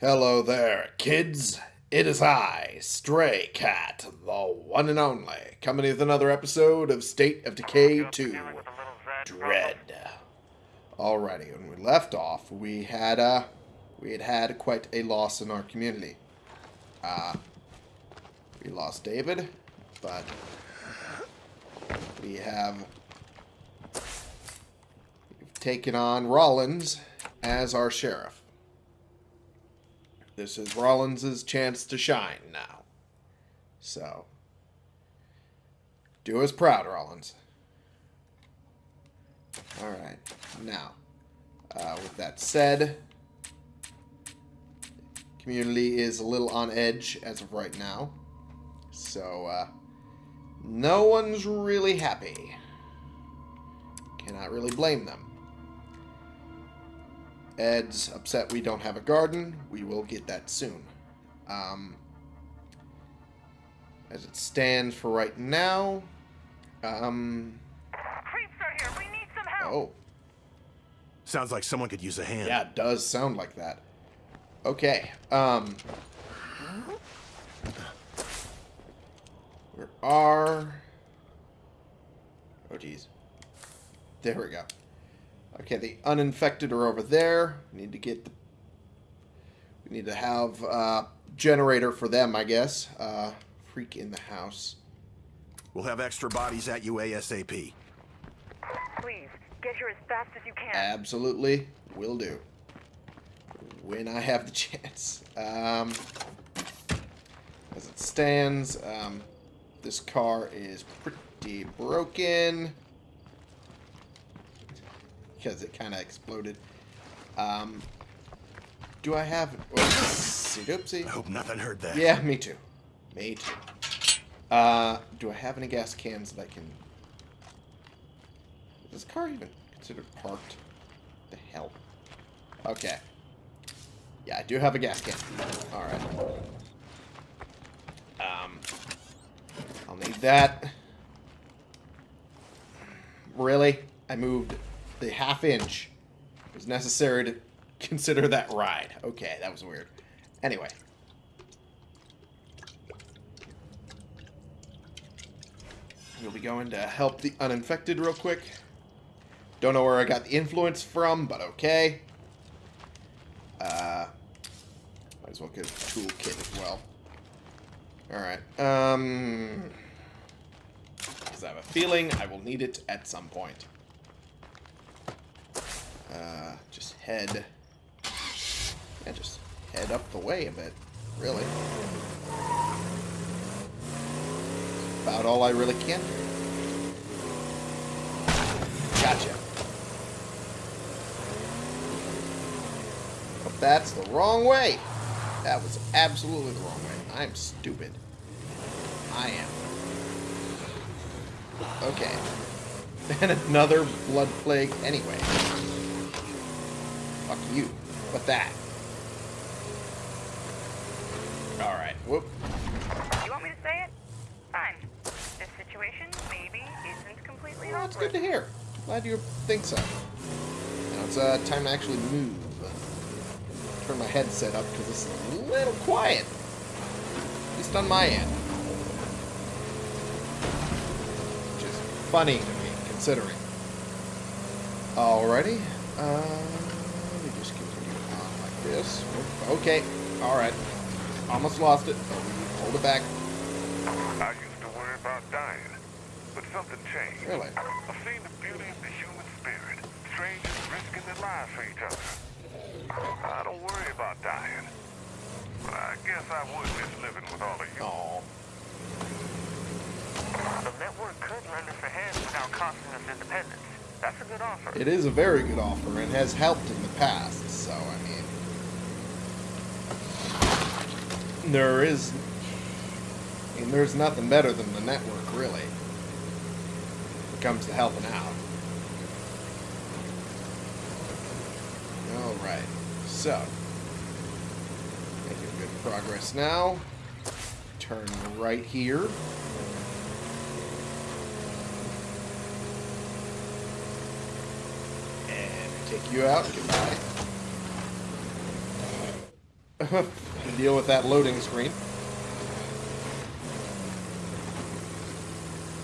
Hello there, kids. It is I, Stray Cat, the one and only, coming with another episode of State of Decay 2 Dread. Alrighty, when we left off, we had uh, we had had quite a loss in our community. Uh, we lost David, but we have we've taken on Rollins as our sheriff. This is Rollins' chance to shine now. So, do us proud, Rollins. Alright, now, uh, with that said, community is a little on edge as of right now. So, uh, no one's really happy. Cannot really blame them. Ed's upset we don't have a garden. We will get that soon. Um, as it stands for right now, um, Creeps are here. We need some help. oh, Sounds like someone could use a hand. yeah, it does sound like that. Okay, um, where are, oh geez, there we go. Okay, the uninfected are over there. We need to get the. We need to have uh, generator for them, I guess. Uh, freak in the house. We'll have extra bodies at you ASAP. Please, get here as fast as you can. Absolutely, will do. When I have the chance. Um, as it stands, um, this car is pretty broken because it kind of exploded. Um, do I have? Oopsie doopsie. I hope nothing heard that. Yeah, me too. Me too. Uh, do I have any gas cans that I can... Is this car even considered parked? the hell? Okay. Yeah, I do have a gas can. Alright. Um, I'll need that. Really? I moved the half inch. Was necessary to consider that ride. Okay, that was weird. Anyway. We'll be going to help the uninfected real quick. Don't know where I got the influence from, but okay. Uh, might as well get a toolkit as well. Alright, um... Because I have a feeling I will need it at some point. Uh, just head... Yeah, just head up the way a bit, really. About all I really can do. Gotcha. But that's the wrong way. That was absolutely the wrong way. I'm stupid. I am. Okay. And another blood plague anyway. Fuck you. What that? Alright. Whoop. You want me to say it? Fine. This situation maybe isn't completely Well, that's good to hear. Glad you think so. Now it's uh, time to actually move. Turn my headset up because it's a little quiet. At least on my end. Which is funny to me, considering. Alrighty. Uh, let me just continue on like this. Okay. Alright. Almost lost it. Hold it back. I used to worry about dying, but something changed. Really? I've seen the beauty of the human spirit. Strangers risking their lives for each other. I don't worry about dying. But I guess I would miss living with all of you. Oh. The network could lend us a hand without costing us independence. That's a good offer. It is a very good offer and has helped in the past, so I mean there is mean there's nothing better than the network really. When it comes to helping out. Alright. So making good progress now. Turn right here. And take you out. Goodbye. deal with that loading screen.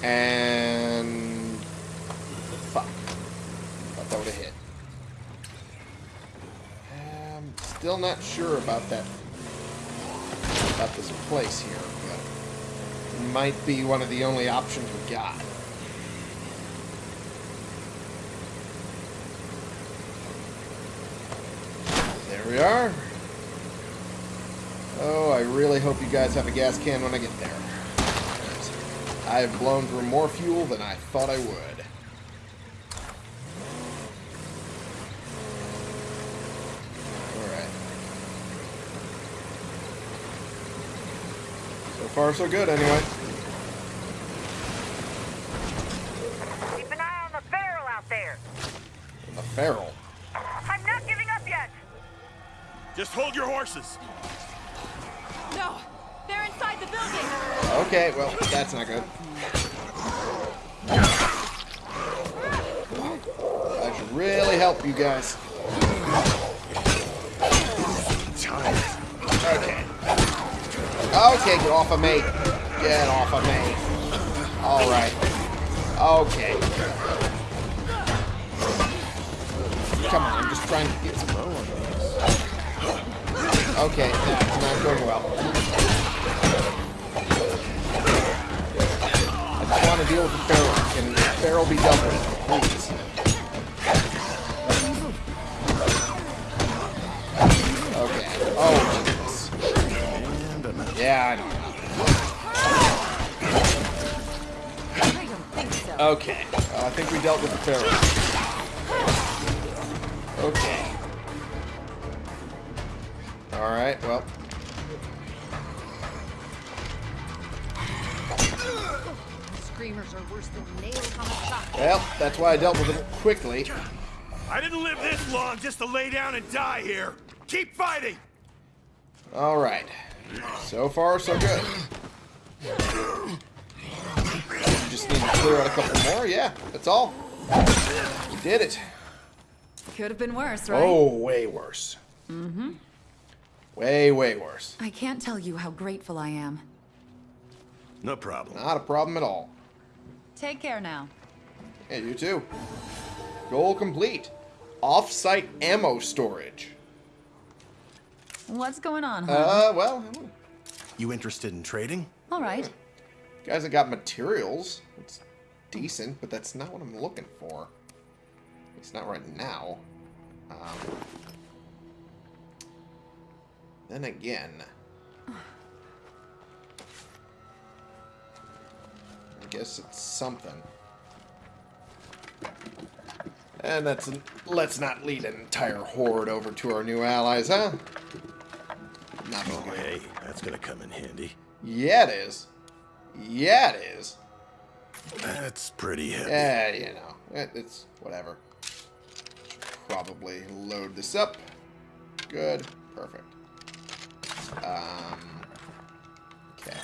And fuck. Thought that would have hit. I'm still not sure about that about this place here, but it might be one of the only options we got. There we are. Oh, I really hope you guys have a gas can when I get there. I have blown through more fuel than I thought I would. Alright. So far, so good, anyway. Keep an eye on the barrel out there. The feral. I'm not giving up yet. Just hold your horses. No! They're inside the building! Okay, well, that's not good. That should really help you guys. Okay. Okay, get off of me. Get off of me. Alright. Okay. Come on, I'm just trying to get some. Okay, that's not going well. I just want to deal with the feral. Can feral be dealt with, please? Okay. Oh, Jesus. Yeah, I know. Think. Okay. Well, I think we dealt with the feral. Okay. Alright, well. That's why I dealt with it quickly. I didn't live this long just to lay down and die here. Keep fighting. Alright. So far, so good. You just need to clear out a couple more? Yeah, that's all. You did it. Could have been worse, right? Oh, way worse. Mm-hmm. Way, way worse. I can't tell you how grateful I am. No problem. Not a problem at all. Take care now. Hey, you too. Goal complete. Off-site ammo storage. What's going on, huh? Uh, well, You interested in trading? All right. guys I got materials. It's decent, but that's not what I'm looking for. It's not right now. Um, then again, I guess it's something. And that's let's not lead an entire horde over to our new allies, huh? Not Oh, hey, that's gonna come in handy. Yeah, it is. Yeah, it is. That's pretty heavy. Yeah, you know, it, it's whatever. Probably load this up. Good, perfect. Um, okay.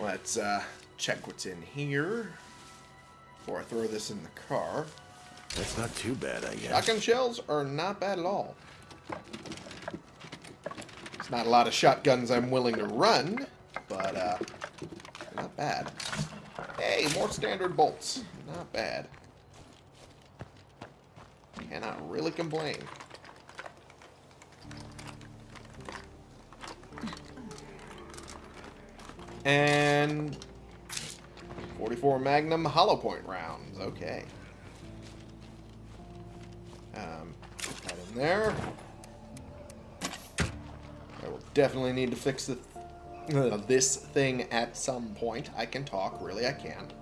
Let's uh, check what's in here before I throw this in the car. That's not too bad, I guess. Shotgun shells are not bad at all. It's not a lot of shotguns I'm willing to run, but uh, not bad. Hey, more standard bolts. Not bad. Cannot really complain. And 44 Magnum hollow point rounds. Okay. Um, put that in there. I will definitely need to fix the, uh, this thing at some point. I can talk, really, I can.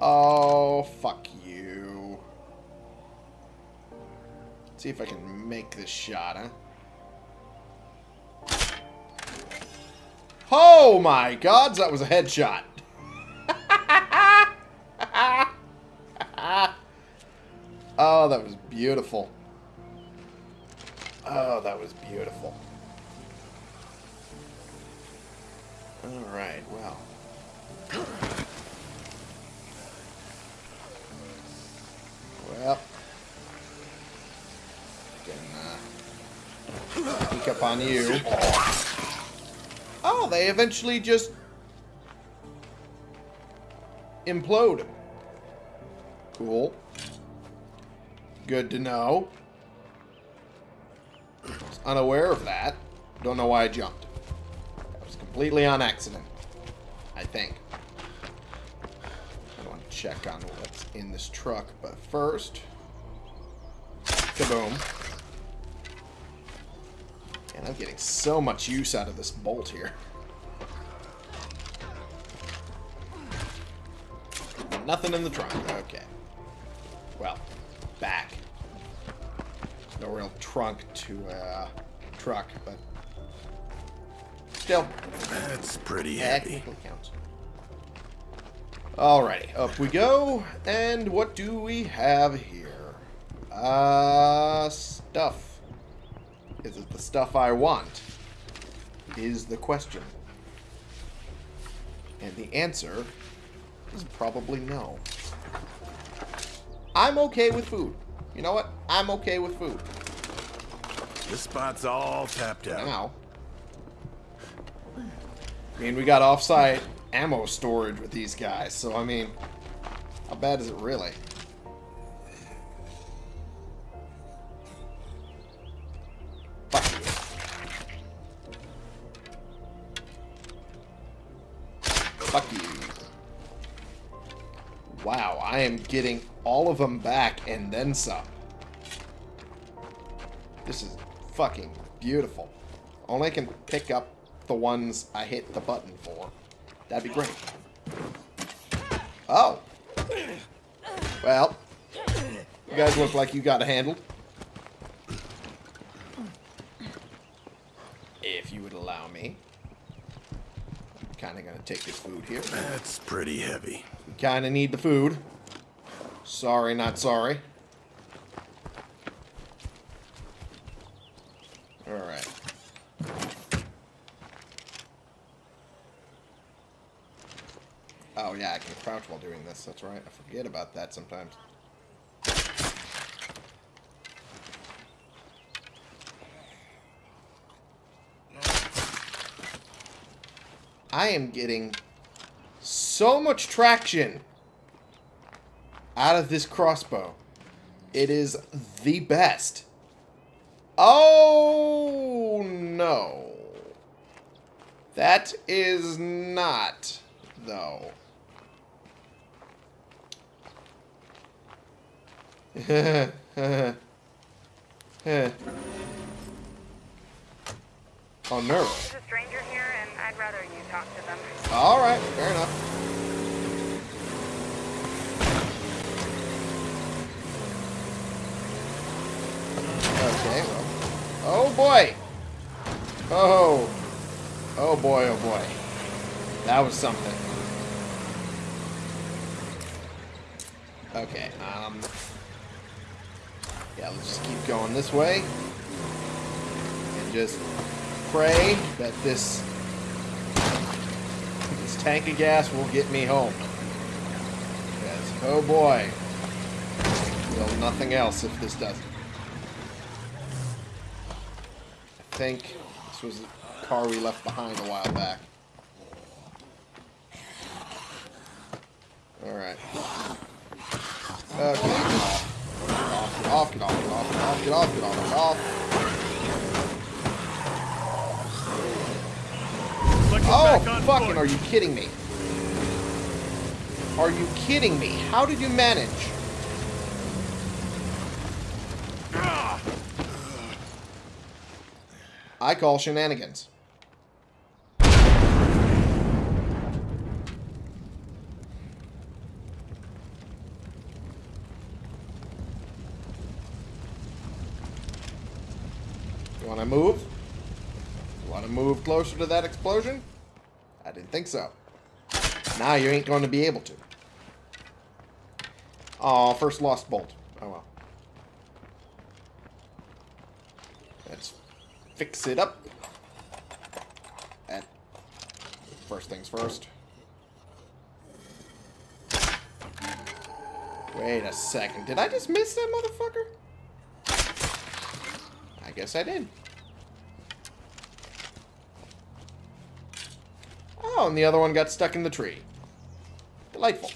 Oh, fuck you. See if I can make this shot, huh? Oh my gods, that was a headshot. Oh, that was beautiful. Oh, that was beautiful. Alright, well. Well. and uh, up on you. Oh, they eventually just implode. Cool. Good to know. Was unaware of that. Don't know why I jumped. That was completely on accident. I think. I want to check on what's in this truck, but first... Kaboom. And I'm getting so much use out of this bolt here. Nothing in the trunk. Okay. Well, back. No real trunk to uh, truck, but still, That's pretty heavy. technically counts. Alrighty, up we go. And what do we have here? Uh, stuff. Is it the stuff I want? Is the question. And the answer is probably no. I'm okay with food. You know what? I'm okay with food. This spot's all tapped out. Now. I mean, we got off-site ammo storage with these guys, so I mean, how bad is it really? Fuck you. Fuck you. Wow, I am getting all of them back and then some. This is fucking beautiful. Only I can pick up the ones I hit the button for. That'd be great. Oh. Well. You guys look like you got it handled. If you would allow me. I'm kind of going to take this food here. That's pretty heavy. We kind of need the food. Sorry, not sorry. Alright. Oh, yeah, I can crouch while doing this. That's right. I forget about that sometimes. I am getting so much traction out of this crossbow. It is the best. Oh, no. That is not, though. oh, nerve. There's a stranger here, and I'd rather you talk to them. Alright, fair enough. Okay, well. Oh boy! Oh. Oh boy, oh boy. That was something. Okay, um. Yeah, let's just keep going this way. And just pray that this this tank of gas will get me home. Yes. Oh boy. Well, nothing else if this doesn't. I think this was a car we left behind a while back. Alright. Okay. Get off, get off, get off, get off, get off, get off, get off, get off. Like we're Oh, fucking, are you kidding me? Are you kidding me? How did you manage? I call shenanigans. You want to move? You want to move closer to that explosion? I didn't think so. Now you ain't going to be able to. Aw, first lost bolt. Oh well. Let's fix it up. And first things first. Wait a second. Did I just miss that motherfucker? I guess I did. Oh, and the other one got stuck in the tree. Delightful.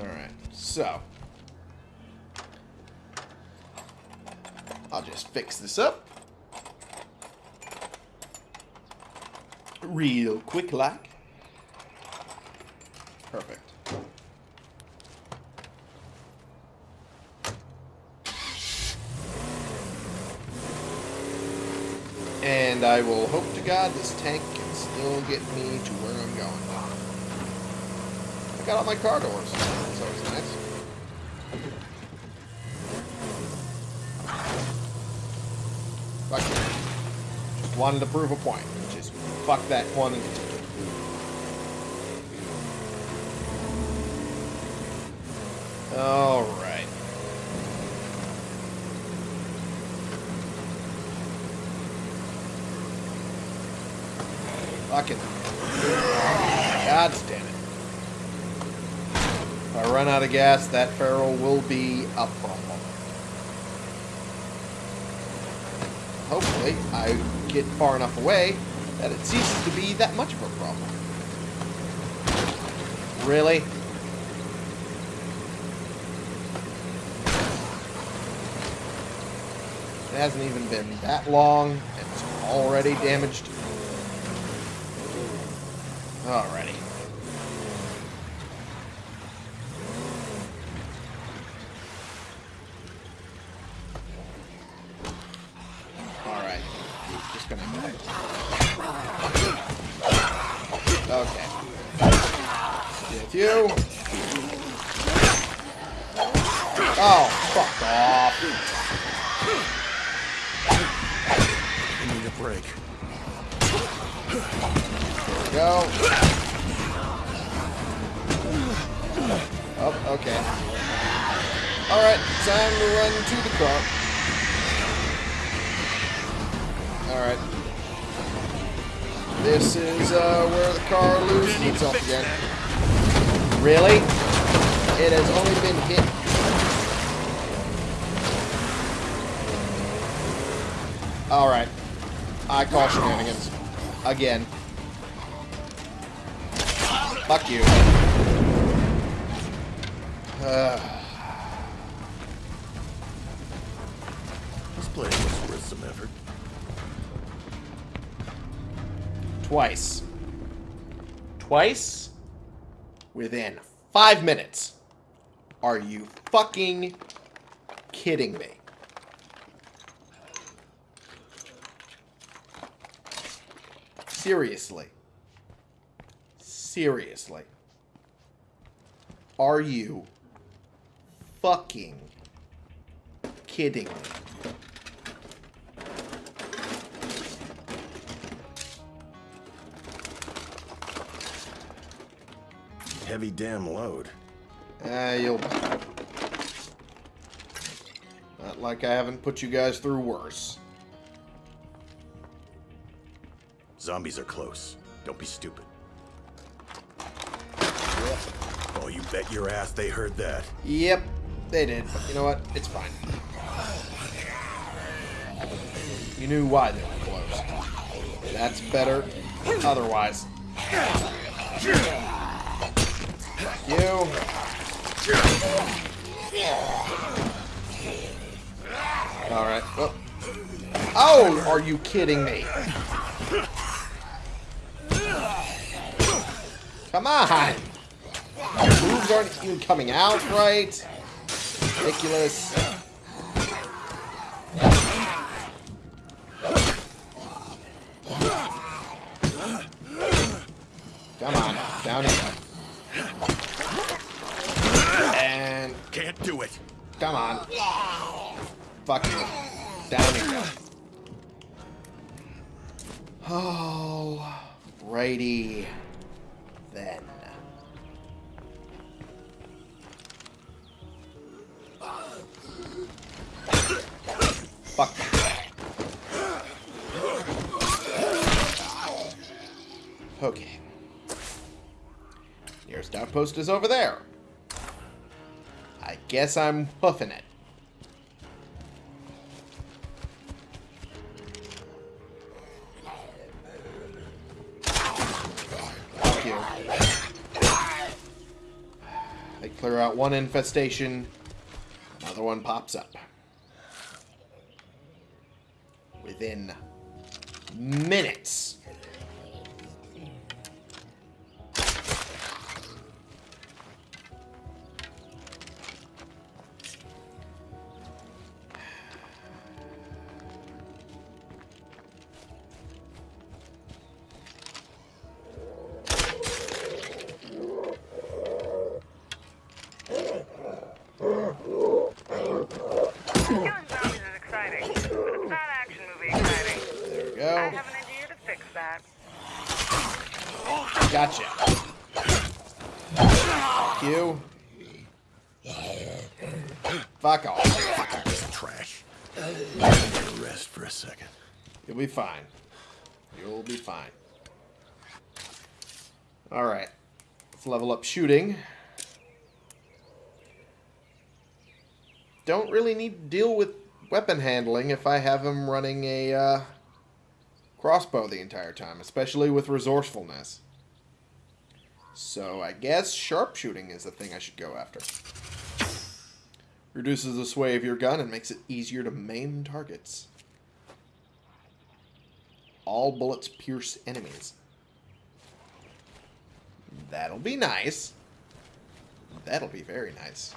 Alright, so. I'll just fix this up. Real quick like. Perfect. And I will hope to God this tank can still get me to where I'm going. I got all my car doors. That's always nice. Fuck. Just wanted to prove a point. Just fuck that quantity ticket. Alright. Fucking. God damn it. If I run out of gas, that feral will be a problem. Hopefully, I get far enough away that it ceases to be that much of a problem. Really? It hasn't even been that long, it's already damaged. Alrighty. Alright. Just gonna die. Okay. With you. Oh, fuck off. I need a break. Go. Oh, okay. Alright, time to run to the car. Alright. This is uh, where the car loses itself again. Really? It has only been hit. Alright. I call shenanigans. Again. Fuck you. Uh, This place was worth some effort. twice. Twice? Within five minutes. Are you fucking kidding me? Seriously. Seriously. Are you fucking kidding me? Heavy damn load. Ah, you'll. Not like I haven't put you guys through worse. Zombies are close. Don't be stupid. Oh, you bet your ass they heard that. Yep, they did. But you know what? It's fine. You knew why they were close. That's better. Otherwise. You. Alright. Well. Oh, are you kidding me? Come on! Moves aren't even coming out right. Ridiculous. Come on, down here. And Can't do it. come on. Fuck you. Down here. Oh, righty outpost is over there. I guess I'm hoofing it. Fuck you. They clear out one infestation, another one pops up. Within minutes. You'll be fine. You'll be fine. Alright. Let's level up shooting. Don't really need to deal with weapon handling if I have him running a uh, crossbow the entire time, especially with resourcefulness. So I guess sharpshooting is the thing I should go after. Reduces the sway of your gun and makes it easier to maim targets. All bullets pierce enemies. That'll be nice. That'll be very nice.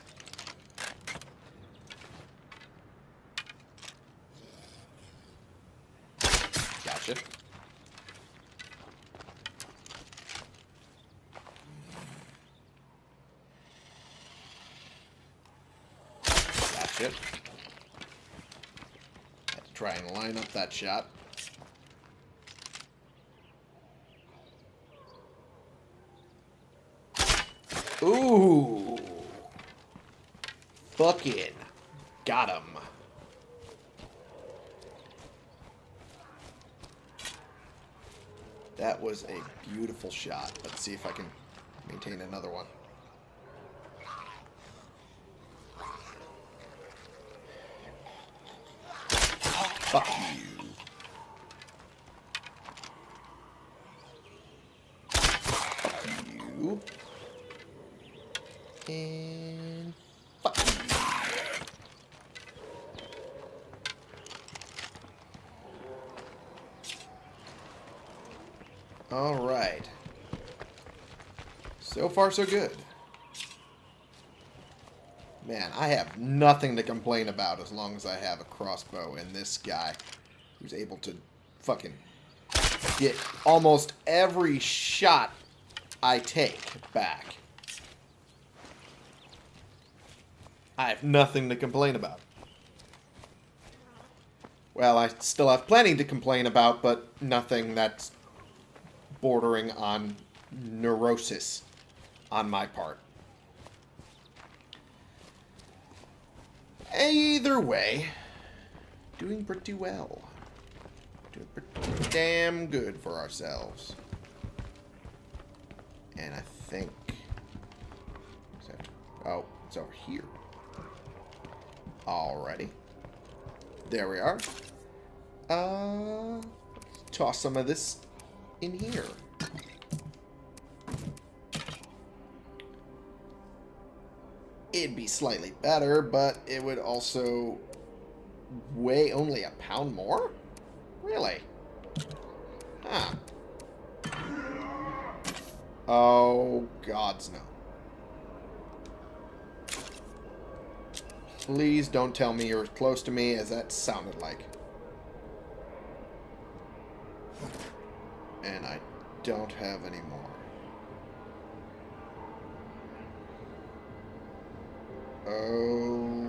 Gotcha. Gotcha. Had to try and line up that shot. Ooh. Fucking got him. That was a beautiful shot. Let's see if I can maintain another one. Fuck you. Fuck you. And fuck you. All right. So far, so good. Man, I have nothing to complain about as long as I have a crossbow and this guy who's able to fucking get almost every shot I take back. I have nothing to complain about. Well, I still have plenty to complain about, but nothing that's bordering on neurosis on my part. Either way, doing pretty well. Doing pretty damn good for ourselves. And I think... that- oh, it's over here. Alrighty. There we are. Uh, toss some of this in here. It'd be slightly better, but it would also weigh only a pound more? Really? Huh. Oh, gods no. Please don't tell me you're as close to me as that sounded like. And I don't have any more. Oh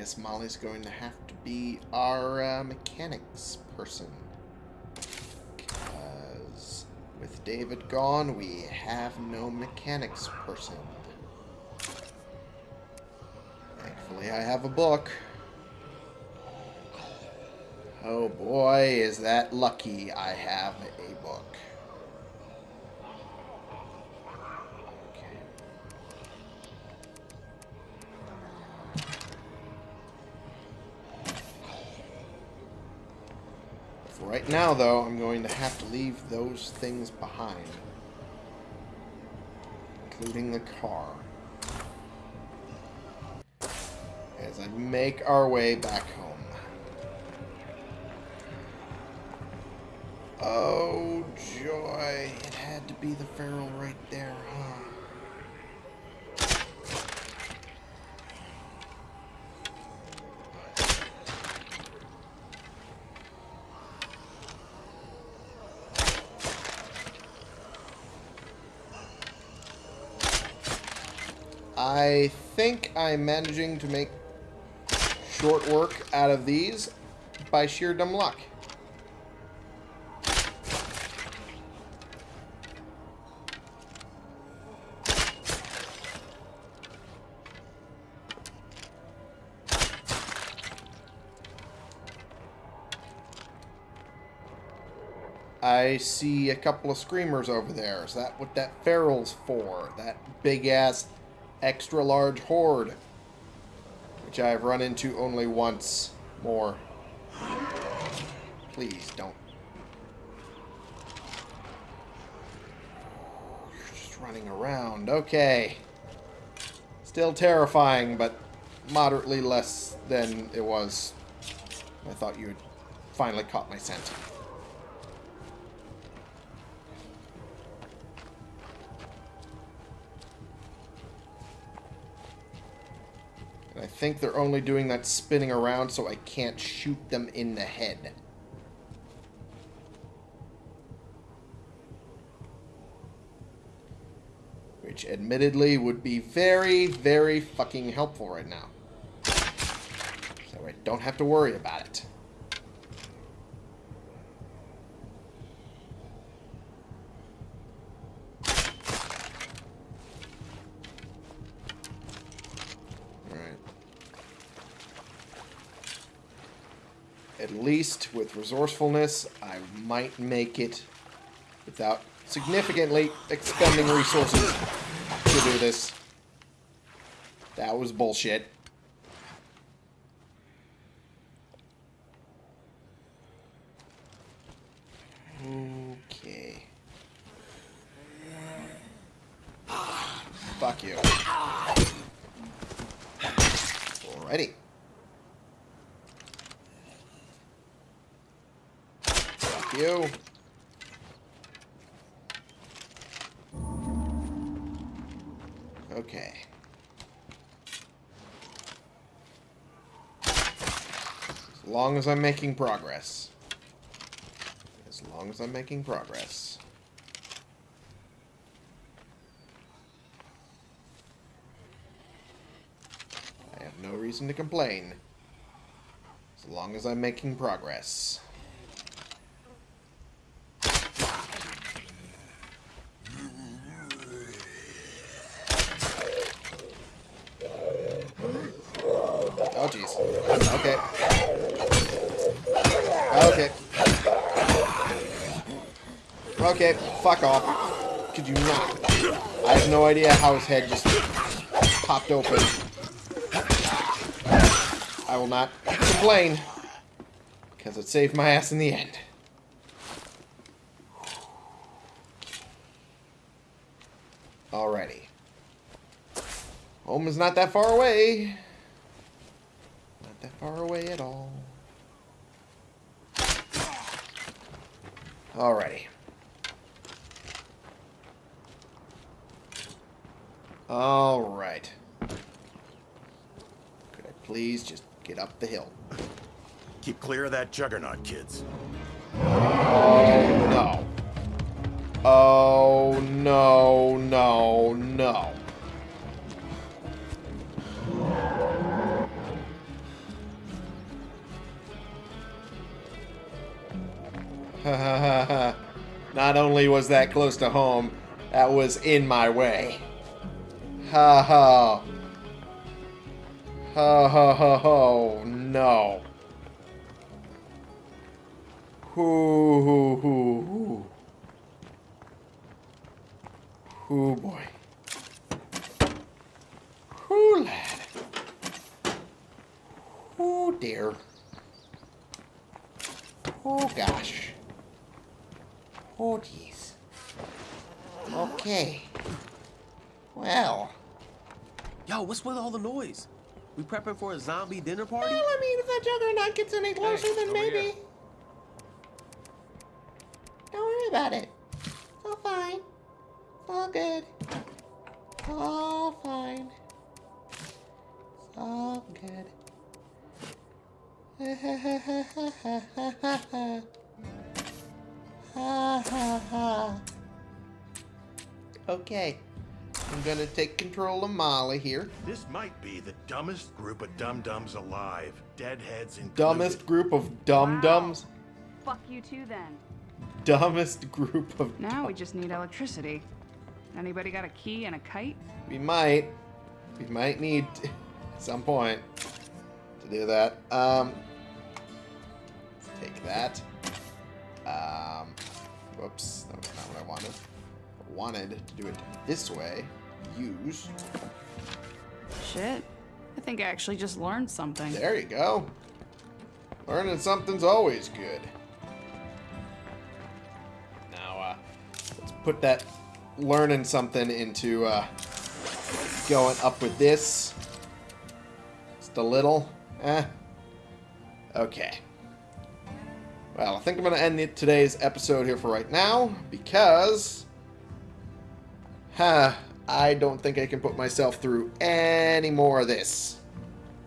guess Molly's going to have to be our uh, mechanics person. Because with David gone, we have no mechanics person. Thankfully, I have a book. Oh boy, is that lucky I have a book. Now, though, I'm going to have to leave those things behind. Including the car. As I make our way back home. Oh, joy. It had to be the feral right there, huh? I think I'm managing to make short work out of these by sheer dumb luck. I see a couple of screamers over there. Is that what that feral's for? That big ass extra large horde. Which I've run into only once more. Please don't. You're just running around. Okay. Still terrifying, but moderately less than it was. I thought you had finally caught my scent. Think they're only doing that spinning around so I can't shoot them in the head. Which admittedly would be very, very fucking helpful right now. So I don't have to worry about it. Alright. At least with resourcefulness, I might make it without significantly expending resources to do this. That was bullshit. Okay. Fuck you. Alrighty. Fuck you. Okay. As long as I'm making progress. As long as I'm making progress. I have no reason to complain. As long as I'm making progress. Jeez. Okay. Okay. Okay, fuck off. Could you not? I have no idea how his head just popped open. I will not complain. Because it saved my ass in the end. Alrighty. Home is not that far away. juggernaut, kids. Oh, no. Oh, no, no, no. Not only was that close to home, that was in my way. Ha ha. Ha ha ha ha. No. Hoo hoo hoo. Hoo boy. Hoo lad. Oh dear. Oh gosh. Oh jeez. Okay. Well. Yo, what's with all the noise? We prepping for a zombie dinner party? Well, I mean, if that juggernaut gets any closer, Hey, then maybe. here. Okay. I'm gonna take control of Molly here. This might be the dumbest group of dum-dums alive. Deadheads included. Dumbest group of dum dums. Fuck you too then. Dumbest group of. Now we just need electricity. Anybody got a key and a kite? We might. We might need at some point to do that. Um, let's take that. Um, whoops, that was not what I wanted. I wanted to do it this way. Use. Shit. I think I actually just learned something. There you go. Learning something's always good. Now, uh, let's put that learning something into uh, going up with this. Just a little. Eh. Okay. Well, I think I'm going to end today's episode here for right now because. Huh, I don't think I can put myself through any more of this.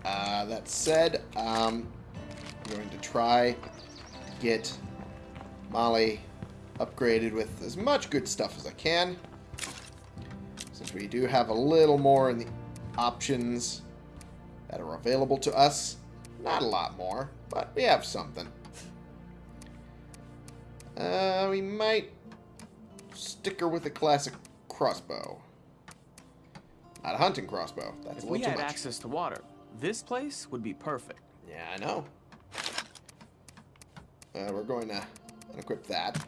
Uh, that said, um, I'm going to try to get Molly upgraded with as much good stuff as I can. Since we do have a little more in the options that are available to us. Not a lot more, but we have something. Uh, we might stick her with a classic crossbow. Not a hunting crossbow. That's If we had access to water, this place would be perfect. Yeah, I know. Uh, we're going to equip that.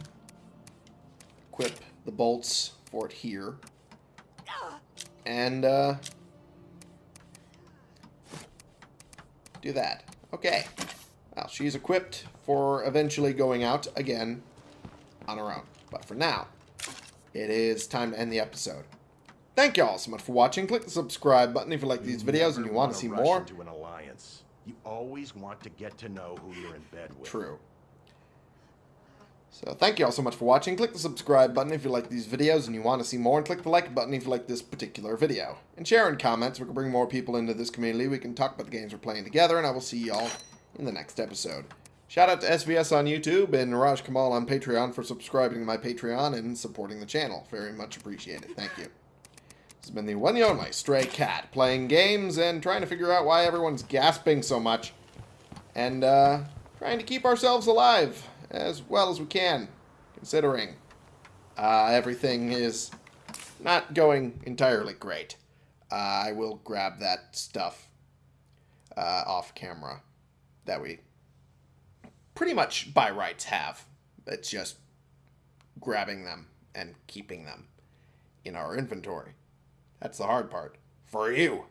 Equip the bolts for it here. And, uh... Do that. Okay. Well, she's equipped for eventually going out again on her own. But for now, it is time to end the episode. Thank you all so much for watching. Click the subscribe button if you like these videos and you want to see more. Into an alliance. You always want to get to know who you're in bed with. True. So thank you all so much for watching. Click the subscribe button if you like these videos and you want to see more, and click the like button if you like this particular video. And share in comments. We can bring more people into this community. We can talk about the games we're playing together, and I will see y'all in the next episode. Shout out to SVS on YouTube and Raj Kamal on Patreon for subscribing to my Patreon and supporting the channel. Very much appreciated. Thank you. This has been the one and only Stray Cat, playing games and trying to figure out why everyone's gasping so much. And, uh, trying to keep ourselves alive as well as we can, considering uh, everything is not going entirely great. Uh, I will grab that stuff uh, off camera that we pretty much by rights have. It's just grabbing them and keeping them in our inventory. That's the hard part. For you.